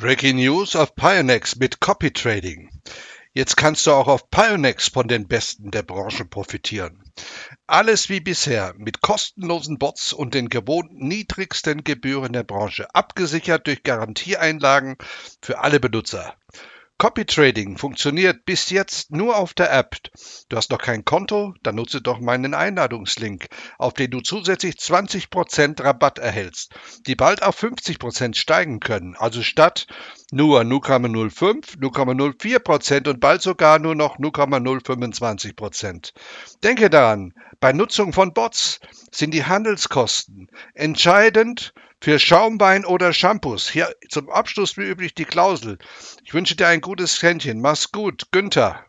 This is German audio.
Breaking News auf Pionex mit Copy Trading. Jetzt kannst du auch auf Pionex von den Besten der Branche profitieren. Alles wie bisher mit kostenlosen Bots und den gewohnt niedrigsten Gebühren der Branche, abgesichert durch Garantieeinlagen für alle Benutzer. Copy Trading funktioniert bis jetzt nur auf der App. Du hast noch kein Konto? Dann nutze doch meinen Einladungslink, auf den du zusätzlich 20% Rabatt erhältst, die bald auf 50% steigen können. Also statt nur 0,05, 0,04% und bald sogar nur noch 0,025%. Denke daran, bei Nutzung von Bots sind die Handelskosten entscheidend für Schaumwein oder Shampoos. Hier zum Abschluss wie üblich die Klausel. Ich wünsche dir ein gutes Händchen. Mach's gut. Günther.